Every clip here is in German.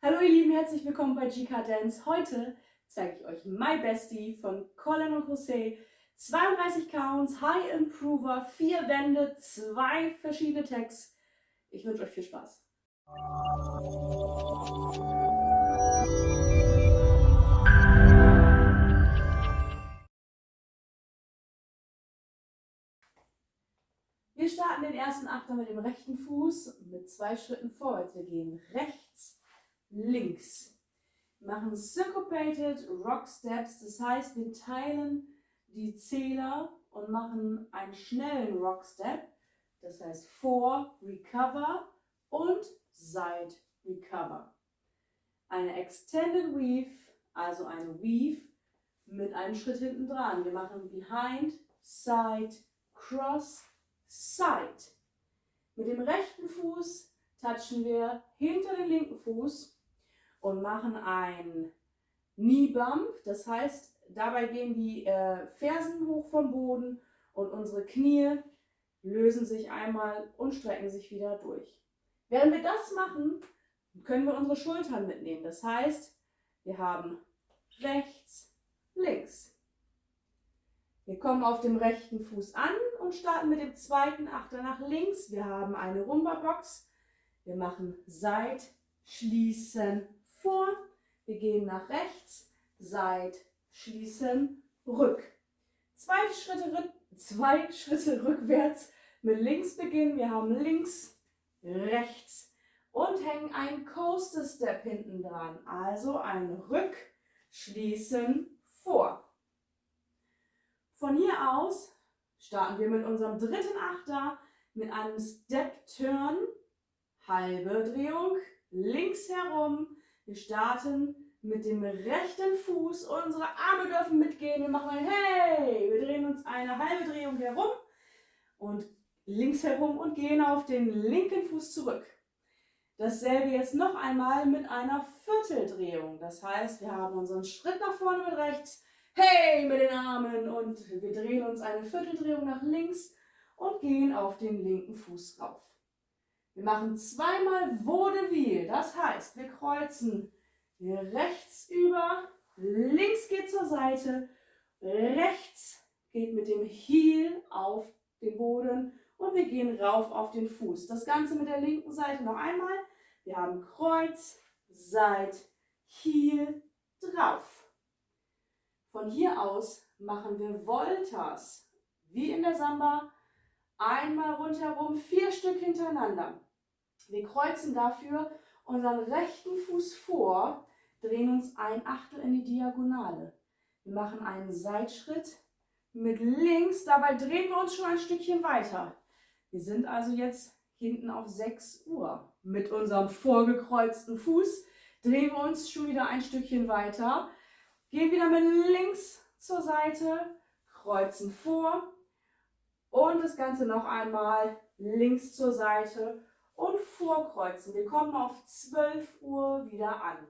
Hallo ihr Lieben, herzlich willkommen bei GK Dance. Heute zeige ich euch My Bestie von Colin und Jose. 32 Counts, High Improver, 4 Wände, 2 verschiedene Tags. Ich wünsche euch viel Spaß. Wir starten den ersten Achter mit dem rechten Fuß mit zwei Schritten vorwärts. Wir gehen rechts, links. Wir machen Syncopated Rock Steps, das heißt, wir teilen die Zähler und machen einen schnellen Rock Step, das heißt vor, Recover und Side, Recover. Eine Extended Weave, also eine Weave mit einem Schritt hinten dran. Wir machen Behind, Side, Cross, Side. Mit dem rechten Fuß touchen wir hinter den linken Fuß und machen ein Knee Bump. Das heißt, dabei gehen die äh, Fersen hoch vom Boden und unsere Knie lösen sich einmal und strecken sich wieder durch. Während wir das machen, können wir unsere Schultern mitnehmen. Das heißt, wir haben rechts, links. Wir kommen auf dem rechten Fuß an und starten mit dem zweiten Achter nach links. Wir haben eine Rumba-Box. Wir machen Seit, Schließen, vor. Wir gehen nach rechts, Seit, Schließen, Rück. Zwei Schritte, zwei Schritte rückwärts mit links beginnen. Wir haben links, rechts und hängen einen Coaster Step hinten dran. Also ein Rück, Schließen, vor. Von hier aus starten wir mit unserem dritten Achter mit einem Step Turn, halbe Drehung, links herum. Wir starten mit dem rechten Fuß, unsere Arme dürfen mitgehen. Wir machen ein Hey, wir drehen uns eine halbe Drehung herum und links herum und gehen auf den linken Fuß zurück. Dasselbe jetzt noch einmal mit einer Vierteldrehung. Das heißt, wir haben unseren Schritt nach vorne mit rechts, Hey mit den Armen und wir drehen uns eine Vierteldrehung nach links und gehen auf den linken Fuß rauf. Wir machen zweimal Vaudeville, das heißt, wir kreuzen rechts über, links geht zur Seite, rechts geht mit dem Heel auf den Boden und wir gehen rauf auf den Fuß. Das Ganze mit der linken Seite noch einmal. Wir haben Kreuz, Seit, Heel, drauf. Von hier aus machen wir Voltas, wie in der Samba, einmal rundherum, vier Stück hintereinander. Wir kreuzen dafür unseren rechten Fuß vor, drehen uns ein Achtel in die Diagonale. Wir machen einen Seitschritt mit links, dabei drehen wir uns schon ein Stückchen weiter. Wir sind also jetzt hinten auf 6 Uhr. Mit unserem vorgekreuzten Fuß drehen wir uns schon wieder ein Stückchen weiter. Gehen wieder mit links zur Seite, kreuzen vor und das Ganze noch einmal links zur Seite und vorkreuzen. Wir kommen auf 12 Uhr wieder an.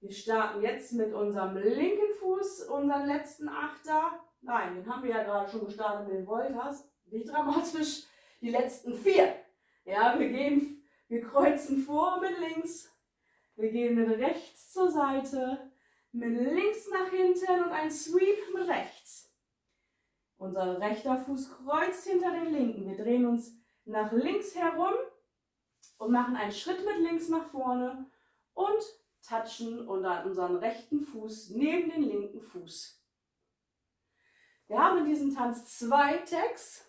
Wir starten jetzt mit unserem linken Fuß, unseren letzten Achter. Nein, den haben wir ja gerade schon gestartet mit den Voltas. Nicht dramatisch, die letzten vier. Ja, wir gehen, wir kreuzen vor mit links. Wir gehen mit rechts zur Seite mit links nach hinten und ein Sweep mit rechts. Unser rechter Fuß kreuzt hinter den linken. Wir drehen uns nach links herum und machen einen Schritt mit links nach vorne und touchen unseren rechten Fuß neben den linken Fuß. Wir haben in diesem Tanz zwei Tags.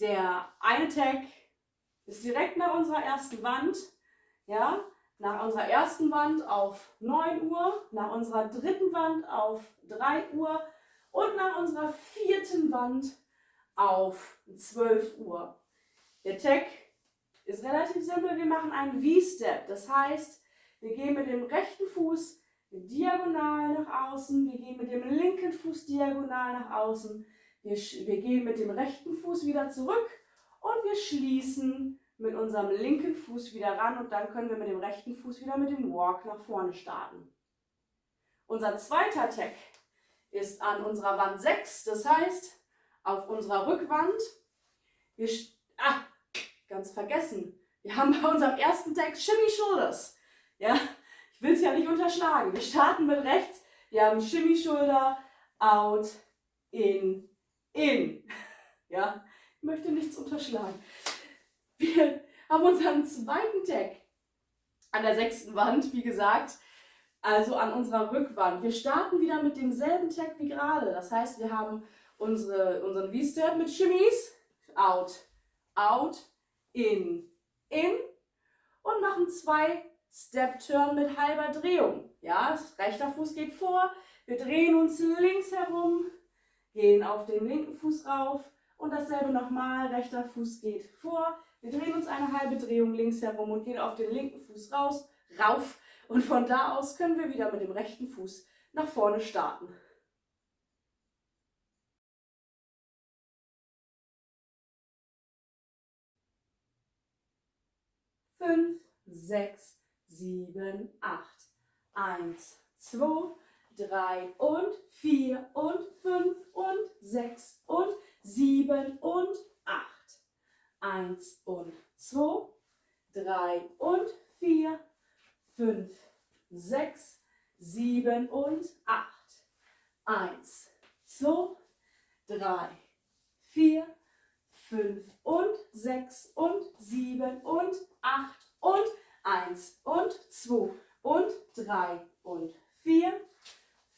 Der eine Tag ist direkt nach unserer ersten Wand. Ja, nach unserer ersten Wand auf 9 Uhr, nach unserer dritten Wand auf 3 Uhr und nach unserer vierten Wand auf 12 Uhr. Der Tag ist relativ simpel. Wir machen einen V-Step. Das heißt, wir gehen mit dem rechten Fuß diagonal nach außen. Wir gehen mit dem linken Fuß diagonal nach außen. Wir, wir gehen mit dem rechten Fuß wieder zurück und wir schließen mit unserem linken Fuß wieder ran und dann können wir mit dem rechten Fuß wieder mit dem Walk nach vorne starten. Unser zweiter Tag ist an unserer Wand 6, das heißt auf unserer Rückwand. Wir, ah, ganz vergessen, wir haben bei unserem ersten Tag Shimmy Shoulders. Ja, ich will es ja nicht unterschlagen. Wir starten mit rechts. Wir haben Shimmy Schulter, out, in, in. Ja, ich möchte nichts unterschlagen. Wir haben unseren zweiten Tag an der sechsten Wand, wie gesagt, also an unserer Rückwand. Wir starten wieder mit demselben Tag wie gerade. Das heißt, wir haben unsere, unseren V-Step mit Shimmies, out, out, in, in und machen zwei Step-Turn mit halber Drehung. Ja, rechter Fuß geht vor, wir drehen uns links herum, gehen auf den linken Fuß rauf und dasselbe nochmal, rechter Fuß geht vor, wir drehen uns eine halbe Drehung links herum und gehen auf den linken Fuß raus, rauf und von da aus können wir wieder mit dem rechten Fuß nach vorne starten. Fünf, sechs, sieben, acht. Eins, zwei, drei und vier und fünf und sechs und sieben und acht. Eins und zwei, drei und vier, fünf, sechs, sieben und acht. Eins, zwei, drei, vier, fünf und sechs und sieben und acht und eins und zwei und drei und vier,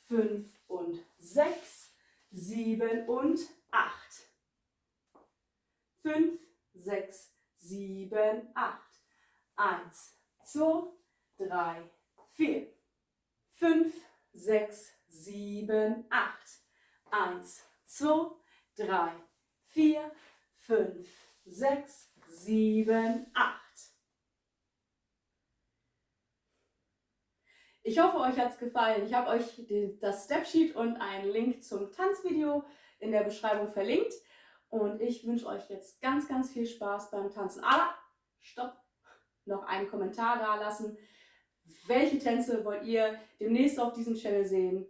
fünf und sechs, sieben und acht. Fünf, sechs, sieben, acht. Eins, zwei, drei, vier, fünf, sechs, sieben, acht. Eins, zwei, drei, vier, fünf, sechs, sieben, acht. Ich hoffe, euch hat es gefallen. Ich habe euch das Stepsheet und einen Link zum Tanzvideo in der Beschreibung verlinkt. Und ich wünsche euch jetzt ganz, ganz viel Spaß beim Tanzen. Aber, stopp, noch einen Kommentar da lassen. Welche Tänze wollt ihr demnächst auf diesem Channel sehen?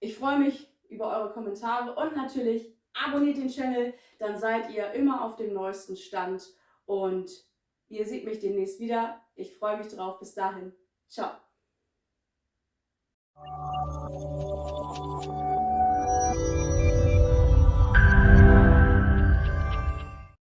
Ich freue mich über eure Kommentare und natürlich abonniert den Channel, dann seid ihr immer auf dem neuesten Stand und ihr seht mich demnächst wieder. Ich freue mich drauf. Bis dahin. Ciao. Thank you.